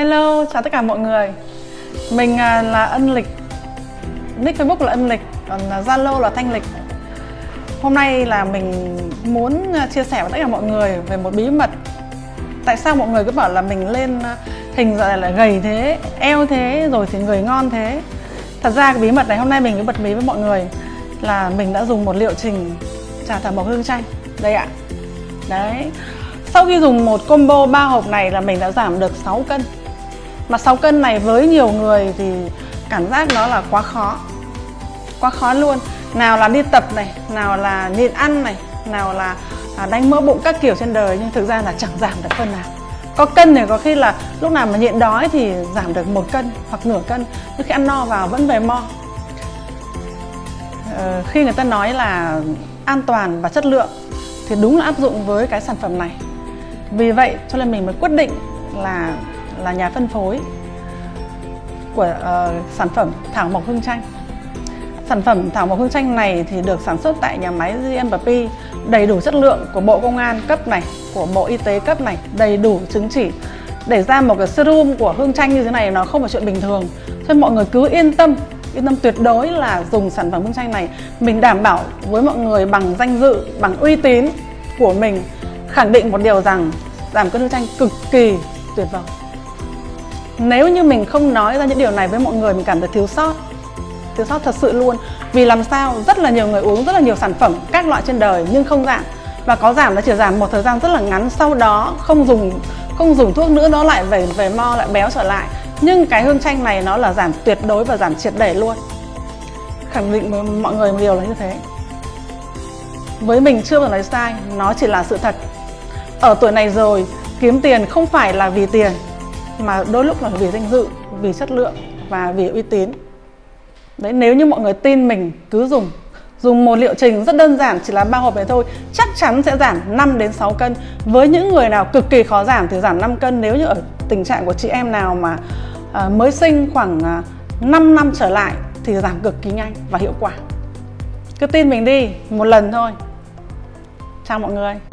Hello, chào tất cả mọi người. Mình à, là Ân Lịch. Nick Facebook là Ân Lịch Còn à, Zalo là Thanh Lịch. Hôm nay là mình muốn à, chia sẻ với tất cả mọi người về một bí mật. Tại sao mọi người cứ bảo là mình lên hình giờ là gầy thế, eo thế, rồi thì người ngon thế? Thật ra cái bí mật này hôm nay mình cứ bật mí với mọi người Là mình đã dùng một liệu trình trà thảo mộc hương chanh. Đây ạ. Đấy. Sau khi dùng một combo 3 hộp này là mình đã giảm được 6 cân mà 6 cân này với nhiều người thì cảm giác nó là quá khó. Quá khó luôn. Nào là đi tập này nào là nhịn ăn này nào là à, đánh mỡ bụng các kiểu trên đời nhưng thực ra là chẳng giảm được cân nào. Có cân thì có khi là lúc nào mà nhịn đói thì giảm được một cân hoặc nửa cân nhưng khi ăn no vào vẫn về mo. Ờ, khi người ta nói là an toàn và chất lượng thì đúng là áp dụng với cái sản phẩm này. Vì vậy cho nên mình mới quyết định là là nhà phân phối của uh, sản phẩm thảo mộc hương chanh. Sản phẩm thảo mộc hương chanh này thì được sản xuất tại nhà máy GMP đầy đủ chất lượng của Bộ Công an cấp này của Bộ Y tế cấp này đầy đủ chứng chỉ. Để ra một cái serum của hương chanh như thế này nó không phải chuyện bình thường. Cho nên mọi người cứ yên tâm yên tâm tuyệt đối là dùng sản phẩm hương chanh này. Mình đảm bảo với mọi người bằng danh dự bằng uy tín của mình khẳng định một điều rằng giảm cân hương chanh cực kỳ tuyệt vời nếu như mình không nói ra những điều này với mọi người, mình cảm thấy thiếu sót. Thiếu sót thật sự luôn. Vì làm sao? Rất là nhiều người uống rất là nhiều sản phẩm các loại trên đời nhưng không giảm. Và có giảm nó chỉ giảm một thời gian rất là ngắn, sau đó không dùng không dùng thuốc nữa, nó lại về về mo, lại béo trở lại. Nhưng cái hương chanh này nó là giảm tuyệt đối và giảm triệt để luôn. Khẳng định với mọi người một điều là như thế. Với mình chưa bao giờ nói sai, nó chỉ là sự thật. Ở tuổi này rồi, kiếm tiền không phải là vì tiền mà đôi lúc là vì danh dự vì chất lượng và vì uy tín. Đấy nếu như mọi người tin mình cứ dùng dùng một liệu trình rất đơn giản chỉ là ba hộp này thôi chắc chắn sẽ giảm 5 đến 6 cân. Với những người nào cực kỳ khó giảm thì giảm 5 cân. Nếu như ở tình trạng của chị em nào mà à, mới sinh khoảng à, 5 năm trở lại thì giảm cực kỳ nhanh và hiệu quả. Cứ tin mình đi một lần thôi. Chào mọi người.